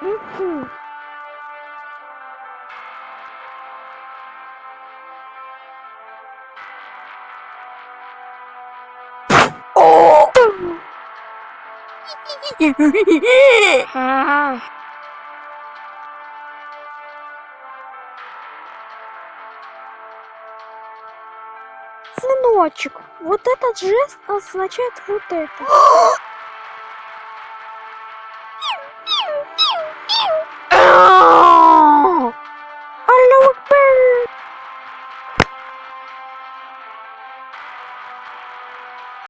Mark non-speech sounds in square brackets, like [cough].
Woohoo! oh! [laughs] [laughs] Ah. Сыночек, вот этот жест означает вот это. [gasps] [laughs]